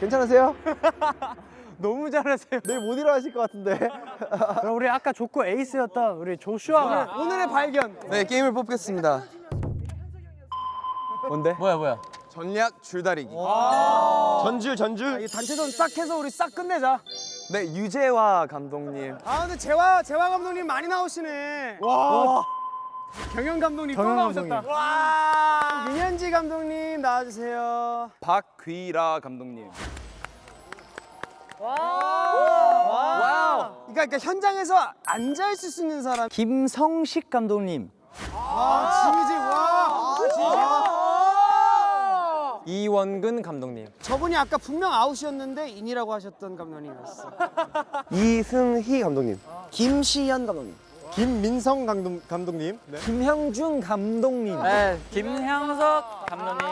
괜찮으세요? 너무 잘하세요. 내일 못 일어나실 것 같은데. 우리 아까 좋고 에이스였던 우리 조슈아가 오늘의 발견. 네 게임을 뽑겠습니다. 뭔데? 뭐야 뭐야? 전략 줄다리기. 전줄 전줄. 이 단체전 싹 해서 우리 싹 끝내자. 네 유재화 감독님. 아 근데 재화 재화 감독님 많이 나오시네. 와. 경영 감독님 또 경영 나오셨다. 와. 윤현지 감독님 나와주세요. 박귀라 감독님. Wow. 그러니까, 그러니까 현장에서 앉아 있을 수 있는 사람. 김성식 감독님. 아 GG 와. 이원근 감독님. 저분이 아까 분명 아웃이었는데 인이라고 하셨던 감독님이었어. 이승희 감독님. 김시현 감독님. 김민성 감독, 감독님. 김형준 감독님. 네, 김향석 감독님.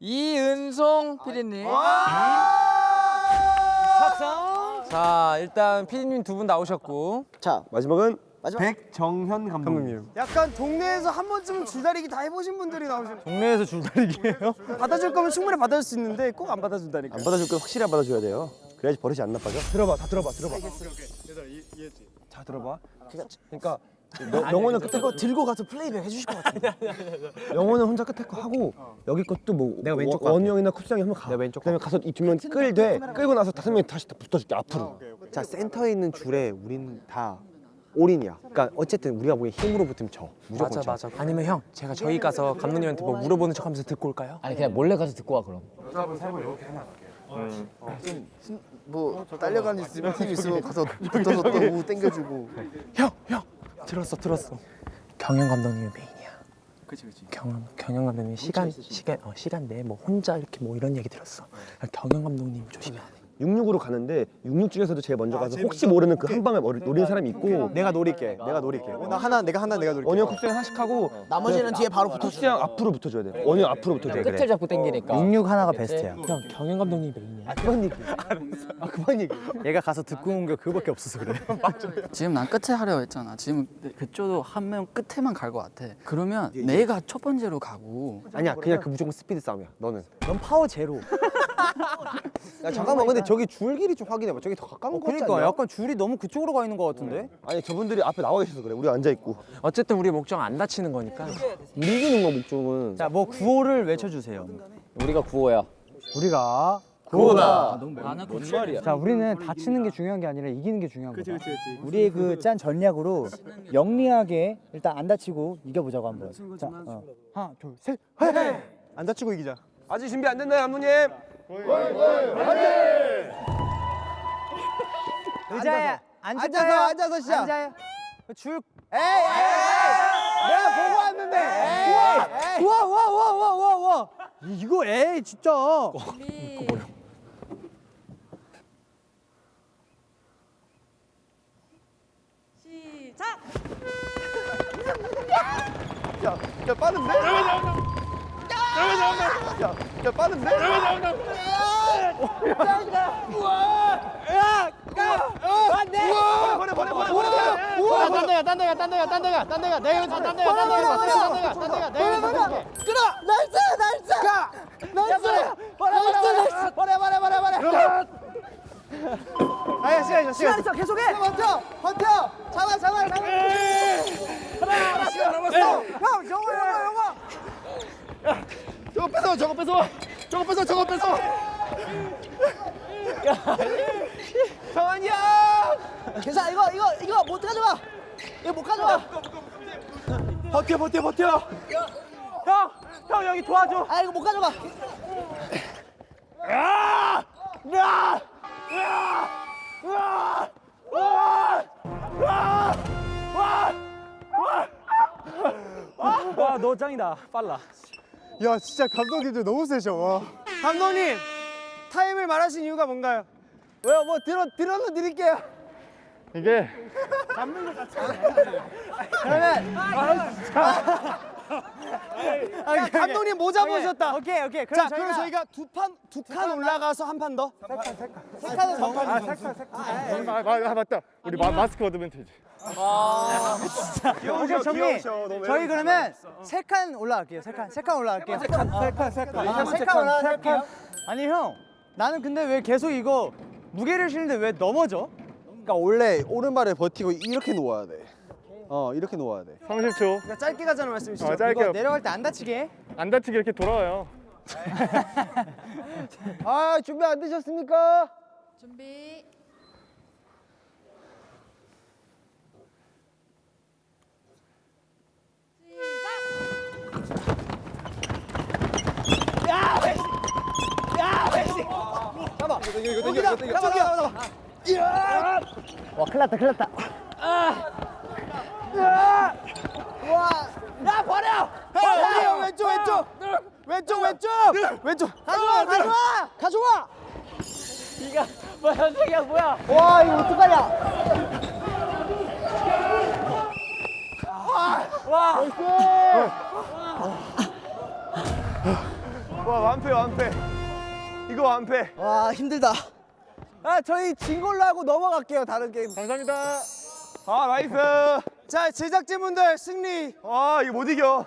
이은송 PD님. 석성. 자, 일단 PD님 두 분 나오셨고. 자 마지막은 백정현 감독님. 약간 동네에서 한 번쯤은 줄다리기 다 해보신 분들이 나오시네. 동네에서 줄다리기예요? 받아줄 거면 충분히 받아줄 수 있는데 꼭 안 받아준다니까. 안 받아줄 건 확실히 안 받아줘야 돼요. 그래야지 버릇이 안 나빠져. 들어봐, 다 들어봐, 들어봐. 자 들어봐. 그러니까 명- 명호는 끝에 거 들고 가서 플레이백 해주실 것 같아. 명호는 혼자 끝에 거 하고 여기 것도 뭐 내가 왼쪽 원우 형이나 쿱스 형이 한번 가. 내가 왼쪽. 그다음에 가서 이 두 명 끌되 끌고 나서 다섯 명이 다시 붙어줄게 앞으로. 자 센터에 있는 줄에 우리는 다 올인이야. 그러니까 어쨌든 우리가 보기엔 힘으로 붙으면 져. 무조건 져. 맞아. 아니면 형, 제가 저희 가서 감독님한테 뭐 물어보는 척 하면서 듣고 올까요? 아니 그냥 몰래 가서 듣고 와 그럼. 뭐 딸려가는 있으면 팀 있으면 가서 붙어서 또 땡겨주고. 형, 형. 들었어, 들었어. 경영 감독님이 메인이야. 그치, 그치. 경영, 경영 감독님 시간, 시간, 어, 시간 내에 뭐 혼자 이렇게 뭐 이런 얘기 들었어. 경영 감독님 조심해야 돼. 66으로 가는데 66 중에서도 제일 먼저 가서 혹시 모르는 그 한 방을 노리는 사람이 있고 내가 노릴게. 내가 노릴게. 나 하나 내가 하나 내가 노릴게. 원형 쿱스 형 하나씩 하고 나머지는 뒤에 바로 붙어. 형 앞으로 붙어줘야 돼. 원형 앞으로 붙어줘야 돼. 끝을 잡고 당기니까. 66 하나가 베스트야. 형, 경영 감독님이 메인이야. 아 그만 얘기. 아 그만 얘기. 얘가 가서 듣고 온 게 그거밖에 없어서 그래. 지금 난 끝에 하려고 했잖아. 지금 그쪽도 한 명 끝에만 갈 것 같아. 그러면 내가 첫 번째로 가고 아니야 그냥 그 무조건 스피드 싸움이야. 너는. 넌 파워 제로. 야 잠깐만 근데 저기 줄 길이 좀 확인해봐. 저기 더 가까운 거 같지 그러니까 않냐? 약간 줄이 너무 그쪽으로 가 있는 것 같은데? 아니 저분들이 앞에 나와 계셔서 그래. 우리 앉아 있고. 어쨌든 우리 목적 안 다치는 거니까. 우리 이기는 거 목적은. 자, 뭐 구호를 외쳐주세요. 우리가 구호야. 우리가 구호다. 나는 뭔 말이야? 자, 우리는 다치는 게 중요한 게 아니라 이기는 게 중요한 거다. 우리의 그 짠 전략으로 영리하게 일단 안 다치고 이겨보자고 한번. 자, 어. 하나, 둘, 셋. 안 다치고 이기자. 아직 준비 안 됐나요, 감독님? 의자에 앉아서 앉아서, 앉아서 시작. 앉아요. 줄. 에이, 에이, 내가 보고 왔는데. 에이, 우와, 우와, 우와, 우와, 우와, 우와. 이거 에이 진짜. 시작! 야, 야 빠른데? 야, 야 빠른데? 버려. 딴 데가 딴 데가 딴 데가 딴 데가 딴 데가 내가 여기서 딴 데가 딴 데가 딴 데가 딴 데가 내가 여기서 끌어 nice nice 가 nice 버려 버려 버려 버려 버려 버려 아야 시간 있어 시간 있어 계속해 버텨 버텨 잡아 잡아 잡아 하나 시간 남았어 영어 영어 저거 뺏어, 저거 뺏어. 저거 뺏어, 저거 뺏어. 정한이 형 괜찮아 이거 이거 이거 못 가져가 이거 못 가져가 버텨, 버텨, 버텨. 형, 형 여기 도와줘. 아 이거 못 가져가 와, 너 짱이다. 빨라. 야, 진짜 감독님들 너무 세셔. 와. 감독님 타임을 말하신 이유가 뭔가요? 왜요? 뭐 들어 들어서 드릴게요. 이게 야, 감독님 모자 보셨다 오케이, 오케이. 자 그럼 저희가 두 판 두 칸 올라가서 한 판 더? 세 칸. 세 칸은 더. 아, 아, 맞다. 우리 마, 마스크 어드밴티지. 오케이 정리. 저희 그러면 세 칸 올라갈게요. 세 칸, 세 칸 올라갈게요. 세 칸, 세 칸, 세 칸. 아, 세칸 올라갈게요. 아니 형, 나는 근데 왜 계속 이거 무게를 실는데 왜 넘어져? 그러니까 원래 오른발을 버티고 이렇게 놓아야 돼. 어 이렇게 놓아야 돼. 30초. 그러니까 짧게 가자는 말씀이시죠? 어, 짧게. 이거 내려갈 때 안 다치게. 해. 안 다치게 이렇게 돌아와요. 아 준비 안 되셨습니까? 준비. 여기다 잡아 잡아 잡아. 와, 큰일 났다, 큰일 났다. 야 버려! 버려! 왼쪽 왼쪽 왼쪽 왼쪽 왼쪽 가져와 가져와 가져와. 와, 이거 어떡하냐? 와 완패 완패. 이거 완패. 와, 힘들다. 아 저희 진 걸로 하고 넘어갈게요 다른 게임. 감사합니다. 아 nice. 자 제작진분들 승리. 와 이거 못 이겨.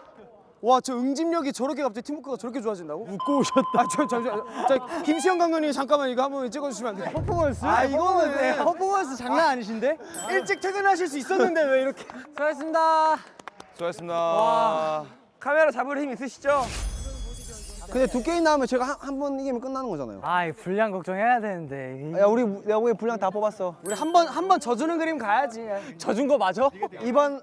와 저 응집력이 저렇게 갑자기 팀워크가 저렇게 좋아진다고? 웃고 오셨다. 아저 잠시만. 저 김시영 감독님 잠깐만 이거 한번 찍어주시면 안 돼요? 퍼포먼스? 아 이거는 퍼포먼스 장난 아니신데? 일찍 퇴근하실 수 있었는데 왜 이렇게? 수고하셨습니다. 수고하셨습니다. 카메라 잡을 힘 있으시죠? 근데 두 게임 나오면 제가 한 번 이기면 끝나는 거잖아요. 아, 분량 걱정해야 되는데. 야 우리 내가 보기엔 분량 다 뽑았어. 우리 한 번 한 번 져주는 그림 가야지. 져준 거 맞아? 이번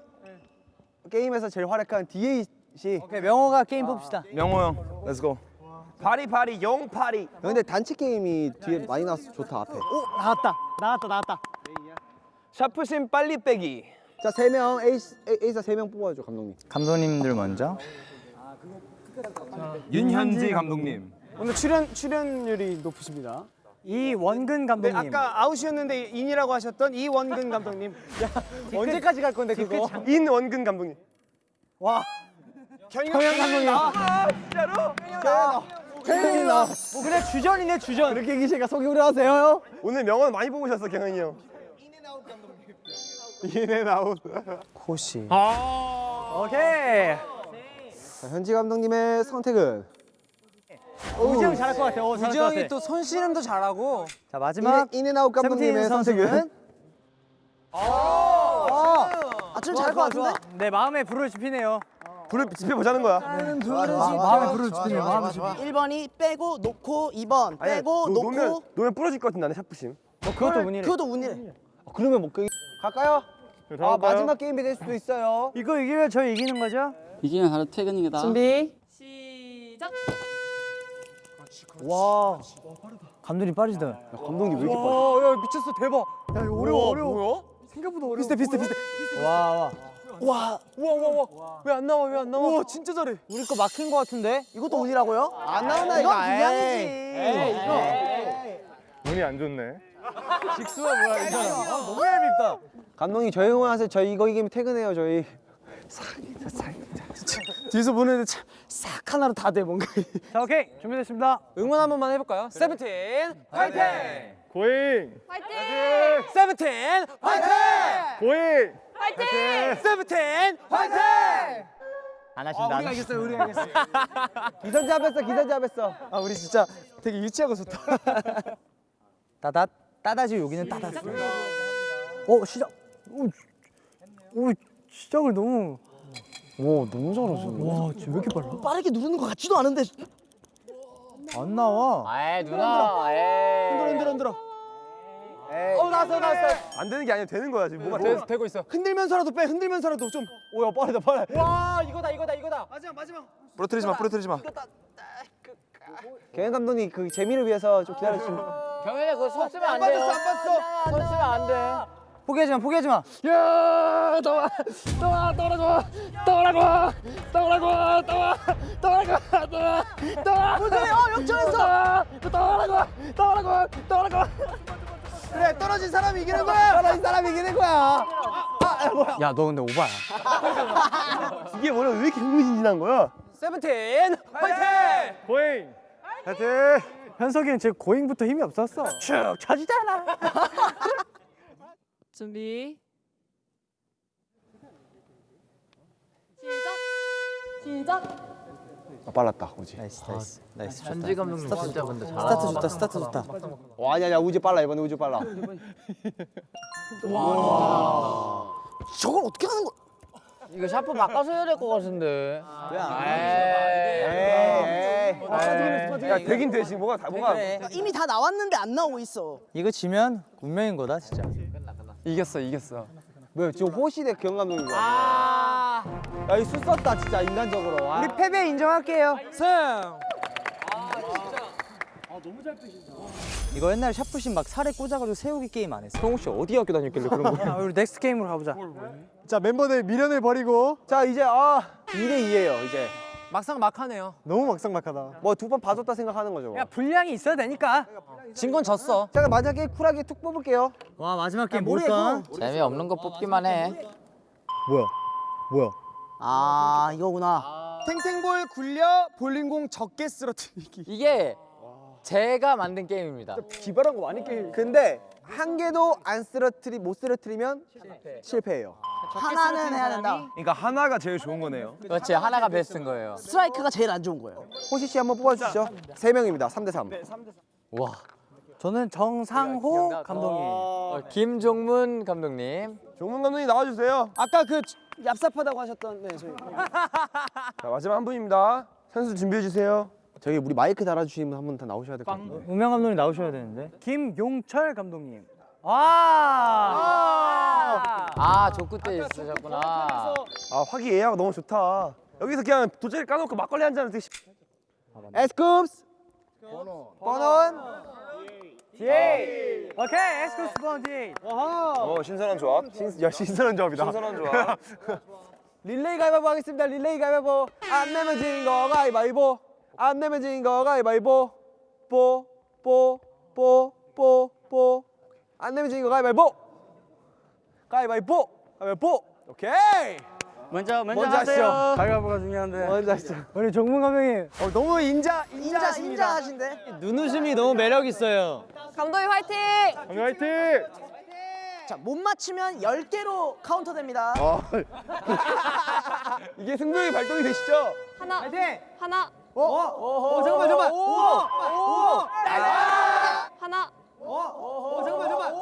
게임에서 제일 활약한 디에잇 씨. 오케이, 명호가 게임 뽑시다. 명호 형, let's go. 파리 파리 용 파리. 근데 단체 게임이 뒤에 많이 나와서 좋다 앞에. 오, 나왔다. 나왔다, 나왔다. 샤프심 빨리 빼기. 자 세 명 에이스 에이- 에이사 세 명 뽑아줘 감독님. 감독님들 먼저. 윤현지 감독님. 오늘 출연 출연율이 높으십니다. 이원근 네, 감독님. 아까 아웃이었는데 인이라고 하셨던 이원근 감독님. 언제까지 갈 건데 그거? 인원근 감독님. 와. 경영 감독님. 아, 진짜로? 경영이 나. 뭐 그래 주전이네 주전. 이렇게 기시가 속이 우려하세요? 오늘 명언 많이 뽑으셨어 경현이 형. In and out 감독님. 코시. 오케이. 자, 현지 감독님의 선택은 우지 형 잘할 것 같아. 어, 잘할 것 같아. 또 손씨름도 잘하고. 자 마지막 in and out 감독님의 선택은 아좀 잘할 것 같은데? 내 마음에 불을 지피네요. 불을 지펴 보자는 거야. 마음에 불을 지피네요. 마음에 지피. 1번이 빼고 놓고 2번 아니야, 빼고 노- 놓으면 놓고 놓으면 부러질 것 같은데 나는 샤프심. 그것도 운이래. 그것도 운이래. 그러면 못 그. 갈까요? 네, 아 마지막 게임이 될 수도 있어요. 이거 이기면 저희 이기는 거죠? 이기면 바로 퇴근이다. 준비. 시작. 와. 감독님 빠르시다. 감독님 왜 이렇게 빨라? 야 미쳤어 대박. 야 이거 어려워 어려워. 뭐야? 생각보다 어려워. 비슷해 비슷해 비슷해. 와 와. 와 우와 우와 우와 왜 안 나와 왜 안 나와? 우와 진짜 잘해. 우리 거 막힌 거 같은데? 이것도 운이라고요? 안 나오나 이거? 에이 이거. 운이 안 좋네. 직수가 뭐야 이 사람. 아, 너무 얄밉다. 감독님 저희 응원하세요. 저희 이거 이기면 퇴근해요 저희. 뒤에서 보는데 참 싹 하나로 다 돼 뭔가. 자 오케이 준비됐습니다. 응원 한 번만 해볼까요? 세븐틴 화이팅! 고잉, 화이팅! 세븐틴 화이팅! 고잉. 화이팅! 세븐틴 화이팅! 안 하신다. 우리가 이겼어요 우리가 이겼어. 기선 잡았어 기선 잡았어. 아 우리 진짜 되게 유치하고 좋다. 따다 따다지 여기는 따다. 어 시작. 오, 오 시작을 너무. 와 너무 잘하시네. 와 지금 왜 이렇게 빨라? 빠르게 누르는 것 같지도 않은데. 안 나와. 아이 누나. 흔들어 흔들어 흔들어. 어 나왔어 나왔어. 안 되는 게 아니라 되는 거야 지금 뭐가 되, 되고 있어. 흔들면서라도 빼 흔들면서라도 좀. 오야 빠르다 빠르. 와 이거다 이거다 이거다. 마지막 마지막. 부러뜨리지 마, 부러뜨리지 마. 경현 감독님 그 재미를 위해서 좀 기다려 주시면. 경현이 그거 손 쓰면 안안 돼요. 봤어 안 봤어. 손 쓰면 안 돼. 포기하지 마 포기하지 마. 야 떠와 떠와 떠라고 떠라고 떠라고 떠와 떠라고 떠와 떠와 무슨 어 역전했어 떠라고 떠라고 떠라고 그래 떨어진 사람이 이기는 거야 떨어진 사람이 이기는 거야 야너 근데 오바야. 이게 뭐야 왜 이렇게 흥미진진한 거야 세븐틴 화이팅 고잉. 화이팅 현석이는 제 고잉부터 힘이 없었어. 축 쳐지잖아. 준비. 시작. 시작 아, 빨랐다 우지. Nice 아, nice. Nice 현지 감독님 스타트 진짜 근데 잘 스타트 좋다 스타트 좋다. 와 아니야 아니야 우지 빨라 이번에 우지 빨라. 와. 저걸 어떻게 하는 거? 이거 샤프 바꿔서 해야 될 것 같은데. 아, 아, 야, 되긴 되지. 뭐가 다 뭐가. 이미 다 나왔는데 안 나오고 있어. 이거 지면 운명인 거다, 진짜. 이겼어 이겼어. 뭐야 지금 호시대 기영 감독인 거야. 야이 술 썼다 진짜 인간적으로. 아. 우리 패배 인정할게요. 승. 이거 옛날에 샤프심 막 살에 꽂아가지고 세우기 게임 안 했어. 성우 씨 어디 학교 다녔길래 그런 거? 야, 우리 next 게임으로 가보자. 자 멤버들 미련을 버리고 자 이제 아 2대 2예요 이제. 막상 막하네요. 너무 막상 막하다. 뭐 두 번 봐줬다 생각하는 거죠. 야 분량이 있어야 되니까. 진 건 졌어. 자 마지막에 쿨하게 툭 뽑을게요. 와 마지막 게임 뭘까? 재미없는 거 뽑기만 해. 뭐야? 뭐야? 아 이거구나. 탱탱볼 굴려 볼링공 적게 쓰러뜨리기. 이게 제가 만든 게임입니다. 기발한 거 많이 게임. 근데 한 개도 안 쓰러뜨리 못 쓰러뜨리면 실패해요. 하나는 해야 된다. 그러니까 하나가 제일 좋은 거네요. 그렇지 하나가 베스트인 거예요. 스트라이크가 제일 안 좋은 거예요. 호시 씨 한번 뽑아주시죠. 세 명입니다. 3대 3. 와. 저는 정상호 감독님. 어, 김종문 감독님. 종문 감독님 나와주세요. 아까 그 얍삽하다고 하셨던 네 저희. 자 마지막 한 분입니다. 선수 준비해 주세요. 저기 우리 마이크 달아주시는 분한분 다 나오셔야 될 것 같아요. 우명 감독님 나오셔야 되는데. 김용철 감독님. 아. 아 조크 때 있으셨구나. 아 화기애애하고 너무 좋다. 여기서 그냥 돗자리 까놓고 막걸리 한잔 하듯이. 에스쿱스. 번원. 오케이 에스쿠스 번지. 어 신선한 조합. 신, 야 신선한 조합이다. 신선한 조합. 릴레이 가위바위보 하겠습니다. 릴레이 가위바위보. 안 내면 진 거 가위바위보. 안 내면 진 거 가위바위보. 뽀뽀뽀뽀뽀뽀. 안진거 가위바위보. 가위바위보. 가위바위보. 오케이. 먼저 먼저, 먼저 하시죠. 하세요. 가위바위보가 중요한데. 먼저 하시죠. 우리 종문 감독님 어, 너무 인자 인자 인자하십니다. 인자 하신데. 눈웃음이 너무 매력 있어요. 감독님 화이팅! 감독 화이팅! 자 못 맞히면 10개로 카운터 됩니다. 이게 승부욕이 발동이 되시죠? 하나, 하나, 어 잠깐만 잠깐만. 오. 오. 하나. 어 잠깐만 잠깐만.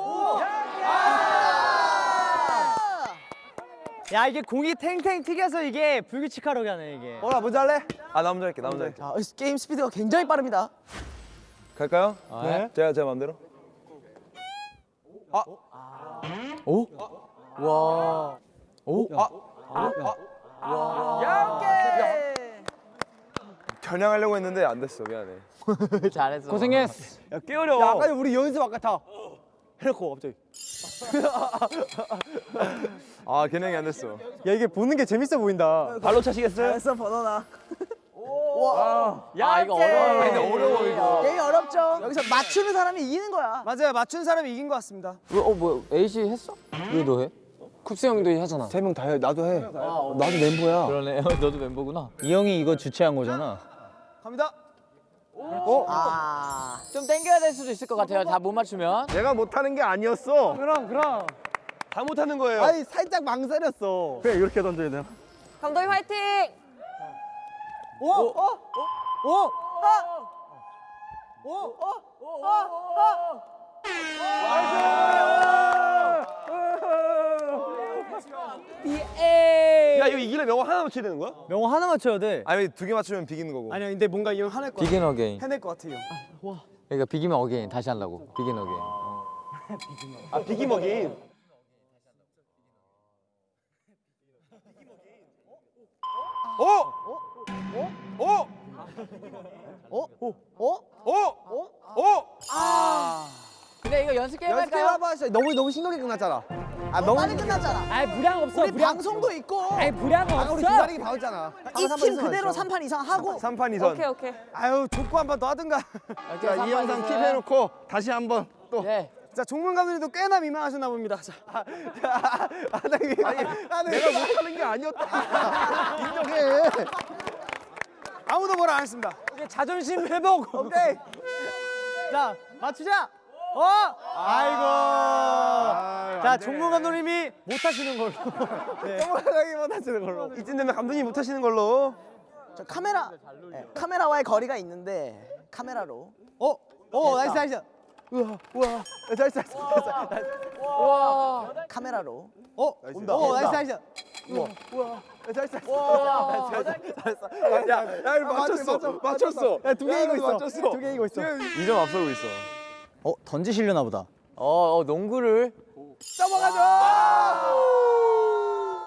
야 이게 공이 탱탱 튀겨서 이게 불규칙하게 하네 이게. 뭐라 먼저 할래? 아 나 먼저 할게. 나 먼저 할게. 자 게임 스피드가 굉장히 빠릅니다. 갈까요? 네. 제가 제 마음대로. 와. 겨냥하려고 했는데 안 됐어. 미안해. 잘했어. 고생했어. 야, 꽤 어려워. 야, 아까 우리 연습 아까 다 해놓고 갑자기. 아 겨냥이 안 됐어. 야, 이게 보는 게 재밌어 보인다. 발로 차시겠어요? 잘했어 번호나. 아 이거 어려워. 근데 어려워 이거. 게임 어렵죠. 여기서 맞추는 사람이 이기는 거야. 맞아요. 맞춘 사람이 이긴 것 같습니다. 어 뭐야? AC 했어? 왜 너 해? 쿱스 형도 하잖아. 세 명 다 해. 나도 해. 나도 멤버야. 그러네. 너도 멤버구나. 이 형이 이거 주최한 거잖아. 갑니다. 아. 좀 땡겨야 될 수도 있을 것 같아요. 다 못 맞추면. 내가 못하는 게 아니었어. 그럼 그럼. 다 못하는 거예요. 아니, 살짝 망설였어. 그래, 이렇게 던져야 되나? 감독님 화이팅! 야, 이거 이기려면 명호 하나 맞춰야 되는 거야? 명호 하나 맞춰야 돼. 아니 두 개 맞추면 비기는 거고. 아니야, 근데 뭔가 이거 하나 것 같아. Begin Again. 해낼 것 같아요. 그러니까 비기면 again 다시 하려고. Begin Again. 아, 비기먹이. 어? 어? 어? 어? 어? 어? 어? 근데 이거 연습 게임 연습 할까요? 한번 하시죠. 너무 너무 심각하게 끝났잖아. 아, 너무 빨리 끝났잖아. 아이 부량 없어. 우리 방송도 있고. 아이 부량 아, 우리 기다리기 봐왔잖아. 이 팀 그대로 3판 이상 하고 3판 2선. 오케이, 오케이. 아유, 족구 한번더 하든가. 자, 이 영상 킵해놓고 다시 한번 또. 네. 자, 종문 감독님도 꽤나 민망하셨나 봅니다. 자, 아, 아, 아, 나 이게 아니, 내가 못하는 게 아니었다. 인정해. 아무도 뭐라 안 했습니다. 자존심 회복. 오케이. 자 맞추자. 어? 아이고. 자 종문 감독님이 못 하시는 걸로. 정확하게 못 하시는 걸로. 이쯤 되면 감독님 못 하시는 걸로. 저 카메라 네, 카메라와의 거리가 있는데 카메라로. 어, 어, nice, nice. nice nice 카메라로. 어, 온다. 어, nice, nice. 야 이거 맞췄어. 맞췄어. 두개 이기고 있어. 맞췄어. 두 개 이기고 있어. 2점 앞서고 있어 어, 던지시려나 보다. 어, 어 농구를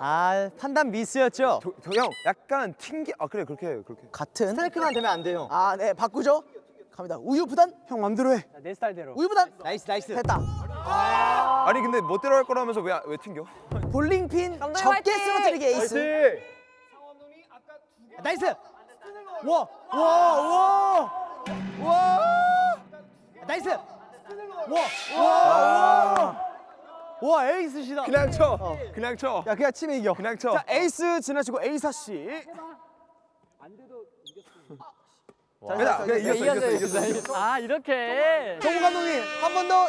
아, 판단 미스였죠? 형 약간 튕기 아 그래 그렇게 그렇게 같은 스트라이크만 되면 안 돼요. 아네 바꾸죠 갑니다 우유 부단 형 맘대로 해. 내 스타일대로. 우유 부단 nice, nice. 됐다 아니 근데 멋대로 할 거라면서 왜 왜 튕겨 볼링핀 적게! 쓰러뜨리기 에이스 nice. 와, 와, 와. 와. nice. 와, 와, 와. 와, 에이스시다. 그냥 쳐 그냥 쳐 야, 그냥 치면 이겨. 그냥 쳐 자, 에이스 지나치고 에이스 씨. 그냥 그냥 이겼어 이겼어 이겼어 아 이렇게 정우 감독님, 한 번 더.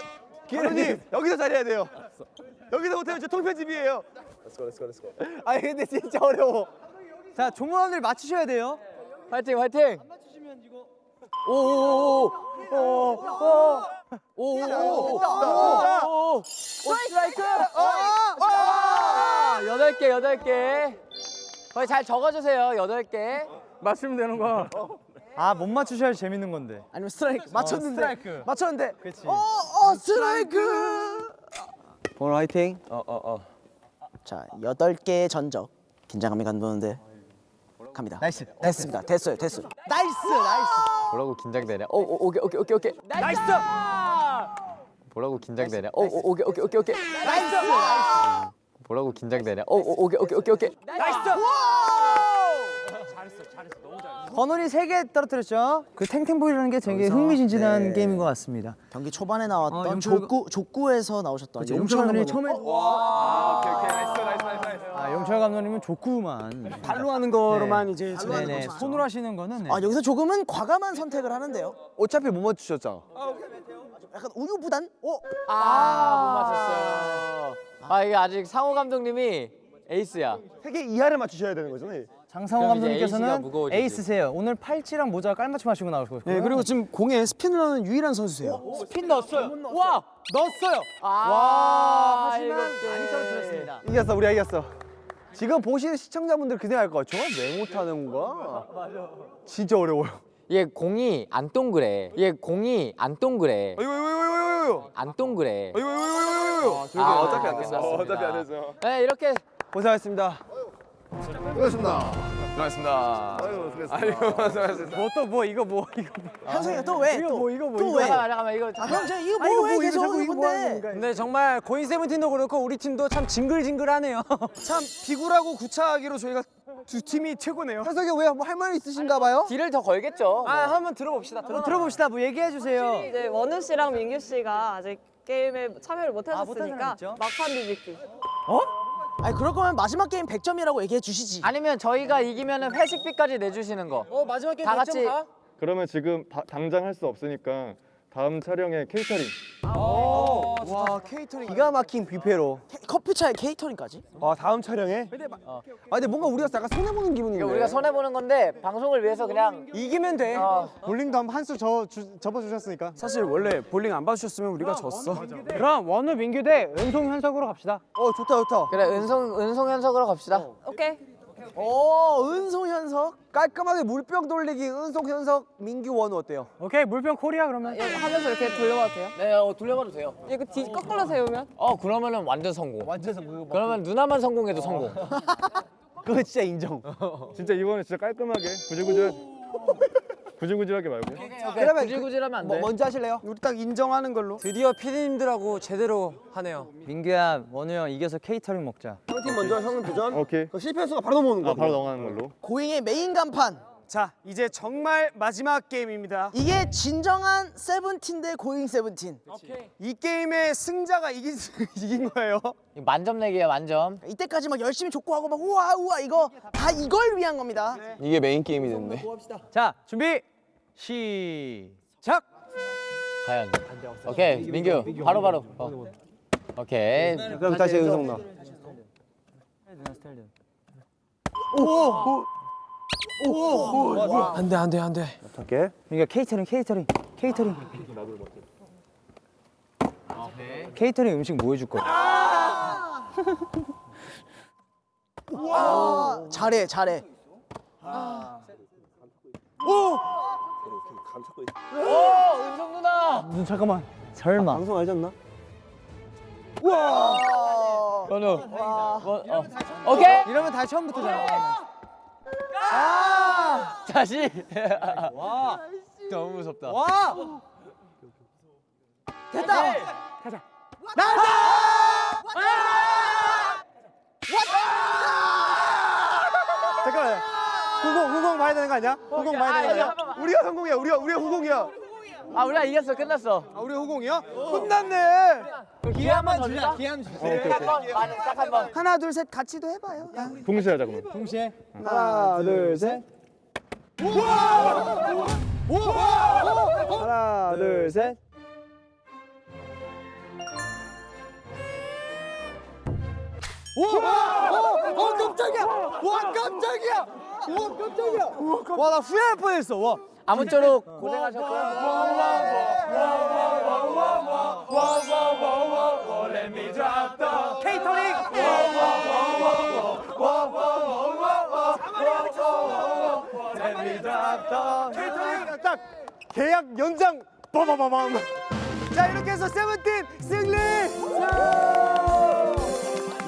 기현님 여기서 잘해야 돼요 여기서 못하면 저 통편집이에요 아니 근데 진짜 어려워. 자, 종우 감독님 맞추셔야 돼요. 화이팅 화이팅 오오오오오 오오오 스트라이크. 아, 여덟 개 여덟 개. 거기 잘 적어주세요 여덟 개. 맞추면 되는 거야. 아, 못 맞추셔야 재밌는 건데. 아니면 스트라이크. 맞췄는데. 스트라이크. 맞췄는데. 그렇지. 어어 스트라이크. 오늘 화이팅. 어 어 어. 자 여덟 개의 전적. 긴장감이 감도는데 갑니다. nice. 됐습니다. 됐어요. 됐어요. nice, nice. 뭐라고 긴장되냐 오, 오 오케이 오케이 오케이 오케이. nice. 뭐라고 긴장되냐 오, 오 오케이 오케이 오케이 오케이. nice. 뭐라고 긴장되냐 오, 오 오케이 오케이 오케이 오케이. nice. 번호리 세개 떨어뜨렸죠. 그 탱탱볼이라는 게 되게 흥미진진한 네. 게임인 것 같습니다. 경기 초반에 나왔던 어, 용철- 족구 족구에서 나오셨던 용철 감독님 처음에 오케이 오케이. nice nice nice nice. 아 용철 감독님은 족구만. 발로 하는 거로만 네. 이제 네네 손으로 하시는 거는 네. 아 여기서 조금은 과감한 선택을 하는데요. 어차피 못 맞추셨잖아 약간 우유 부단? 어 아못 맞췄어요. 아. 이게 아직 상호 감독님이 에이스야. 세개 이하를 맞추셔야 되는 거잖아요. 장상호 감독님께서는. 에이스세요. 오늘 팔찌랑 모자 깔맞춤 하시고 나오셨고요. 네 그리고 지금 공에 스핀을 하는 유일한 선수세요. 핀 넣었어요. 와 넣었어요. 아 와 하지만 이렇게. 많이 떨어뜨렸습니다. 이겼어 우리가 이겼어 지금 보시는 시청자분들 그 생각할 거야 저걸 왜 못하는 거야 진짜 어려워요 얘 공이 안 동그래 얘 공이 안 동그래 이거 이거 이거 안 동그래 이거 이거 이거 이거 아, 어차피 안 됐어 끝났습니다. 어차피 안 됐어 네 이렇게 고생하셨습니다 수고하셨습니다 수고하셨습니다 아유 수고하셨습니다 뭐 또 뭐 이거 뭐 이거 현석이가 또 왜 이거 뭐 이거 뭐 또 이거 왜? 잠깐만 잠깐만 이거 형, 저 이거 아, 이거 뭐왜 뭐 이거 계속 자꾸 하는 이거 뭐 하는 건데? 건가요? 근데 정말 고인 세븐틴도 그렇고 우리 팀도 참 징글징글하네요. 참 비굴하고 구차하기로 저희가 두 팀이 최고네요 현석이 왜 뭐 할 말 있으신가 봐요? deal을 더 걸겠죠 아 한번 들어봅시다. 한번 들어봅시다. 뭐 얘기해 주세요. 이제 원우 씨랑 민규 씨가 아직 게임에 참여를 못 아, 하셨으니까 있죠? 막판 비비기. 아니 그럴 거면 마지막 게임 100점이라고 얘기해 주시지 아니면 저희가 이기면은 회식비까지 내주시는 거어 마지막 게임 다몇 같이- 점 가? 그러면 지금 다- 당장 할 수 없으니까 다음 촬영에 케이터링. 와 케이터링 기가 막힌 뷔페로. 케- 커피차에 케이터링까지 아 다음 촬영에? 아 근데 뭔가 우리가 약간 손해 보는 기분인데. 이거 우리가 손해 보는 건데 방송을 위해서 그냥 이기면 돼. 어, 볼링도 한 수 접어주셨으니까. 사실 원래 볼링 안 봐주셨으면 우리가 졌어. 그럼 원우 민규 대 은송 현석으로 갑시다. 어 좋다 좋다. 그래 은송 은송 현석으로 갑시다 오케이. 오 은송 현석 깔끔하게 물병 돌리기 은송 현석 민규 원우 어때요? 오케이 물병 코리아 그러면. 여기 하면서 이렇게 돌려봐도 돼요? 네 어, 돌려봐도 돼요 이거 뒤 거꾸로 세우면? 어 그러면은 완전 성공 완전 성공 그러면 하나만 성공해도 성공 그거 진짜 인정. 진짜 이번에 진짜 깔끔하게 구질구질 구질구질하게 말고. 그러면 구질구질하면 안돼 뭐, 먼저 하실래요? 우리 딱 인정하는 걸로. 드디어 피디님들하고 제대로 하네요. 민규야 원우 형 이겨서 케이터링 먹자. 형팀 먼저 형은 도전. 오케이. 그 실패 수가 바로 넘어오는 거. 아 바로 넘어가는 걸로. 고잉의 메인 간판 자 이제 정말 마지막 게임입니다. 이게 진정한 세븐틴 대 고잉 세븐틴. 이. 게임의 승자가 이긴 이긴 거예요. 만점 내기야 만점. 이때까지 막 열심히 족구하고 막 우와 우와 이거 다 이걸 위한 겁니다. 이게 메인 게임이 됐네. 자 준비 시작. 과연. 오케이 민규 바로 바로. 어. 오케이. 그럼 다시 은송 나. 안돼 안돼 안돼. 할게. 그러니까 케이터링 케이터링 케이터링 케이터링 음식 뭐 해줄 거야? 잘해 잘해 은성 누나. 눈 잠깐만 설마 방송 알지 않나? 건우. 뭐, 어. 오케이. 이러면 다시 처음부터잖아 다시. 와. 너무 무섭다. 와 됐다 잠깐만. 후공 후공 봐야 되는 거 아니야? 후공 봐야 되는 거 아니야? 우리가 성공이야. 우리가 우리가 후공이야. 아 우리가 이겼어. 끝났어. 아 우리 후공이야? 혼났네. 기회 한번 더 줄까? 기한 주세요 오케이 오케이. 한번 딱한 번. 하나 둘 셋 같이도 해봐요 동시에 하자 그러면. 동시에 하나 둘 셋. 하나 둘 셋. 어 깜짝이야 와 깜짝이야 와 깜짝이야 와나 후회할 뻔했어 와 아무쪼록 고생하셨고요. 케이터링 케이터링 딱 계약 연장 빠바바밤. 자 이렇게 해서 세븐틴 승리.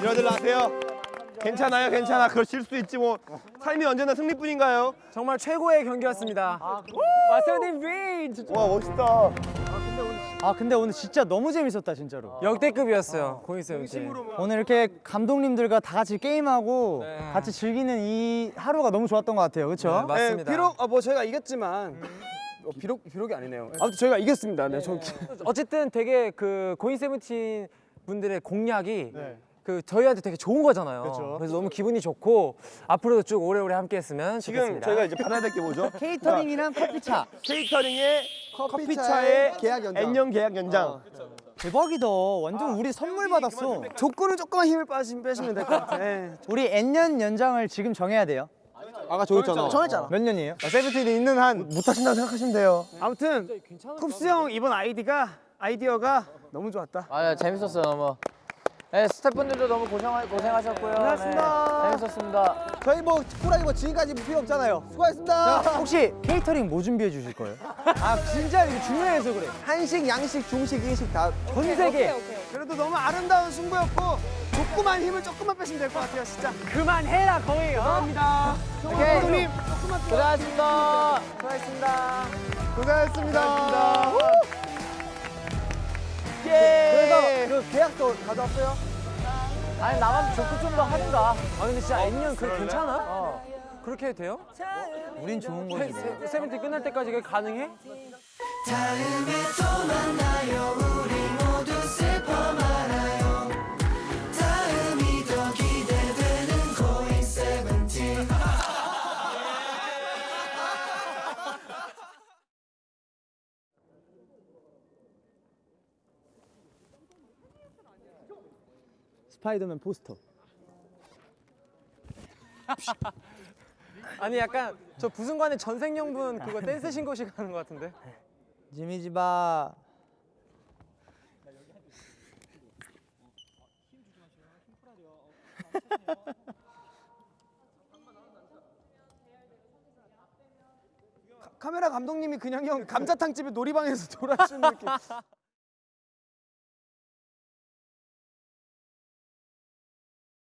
이러들 나세요. 괜찮아요, 괜찮아. 그럴 수 있지 뭐. 삶이 언제나 승리뿐인가요? 정말 최고의 경기였습니다. 마세님 윈. 와 멋있다. 아 근데 오늘 진짜 너무 재밌었다 진짜로 역대급이었어요. 고인 세븐틴. 오늘 이렇게 감독님들과 다 같이 게임하고 네. 같이 즐기는 이 하루가 너무 좋았던 것 같아요 그렇죠? 맞습니다. 네, 비록 아, 뭐 저희가 이겼지만 어, 비록 비록이 아니네요. 아무튼 저희가 이겼습니다. 네, 저 어쨌든 되게 그 고인 세븐틴 분들의 공약이 네. 그 저희한테 되게 좋은 거잖아요. 그렇죠. 그래서 너무 기분이 좋고 앞으로도 쭉 오래오래 함께했으면 지금 좋겠습니다. 저희가 이제 받아야 될 게 뭐죠? 케이터링이랑 커피차 케이터링의 커피차의 계약 연장 N년 계약 연장. 대박이다 완전 우리 선물 받았어 조건은 조금만 힘을 빠시면 빼시면 될 것 같아. 우리 N년 연장을 지금 정해야 돼요 아까 정했잖아. 정했잖아 몇 년이에요? 세븐틴이 있는 한 못하신다고 생각하시면 돼요. 아무튼 쿱스 형 이번 아이디가 아이디어가 너무 좋았다. 아 재밌었어요 너무. 네 스태프분들도 너무 고생하, 고생하셨고요. 고생하셨습니다. 네, 재밌었습니다. 저희 뭐 호랑이 뭐 지금까지 필요 없잖아요 수고하셨습니다 혹시 케이터링 뭐 준비해 주실 거예요? 아 진짜 이거 중요해서 그래 한식 양식 중식 일식 다 전 세계 그래도 너무 아름다운 승부였고 조그만 힘을 조금만 빼시면 될 것 같아요, 진짜. 그만해라 거의 감사합니다 오케이. 감독님 고생하셨습니다. 고생하셨습니다. 고생하셨습니다. 그래서 그 계약서 가져왔어요? 아니 나만 좀더 하든가. 아 근데 진짜 N년 그 괜찮아? 그렇게 해도 돼요? 우린 좋은 거지 뭐. 세- 세븐틴 끝날 때까지 그게 가능해? 스파이더맨 포스터 아니 약간 저 부승관의 전생연분 그거 댄스 신고식 하는 것 같은데. 지미지바 카메라 감독님이 그냥 형 감자탕 집에 놀이방에서 돌아주는 느낌.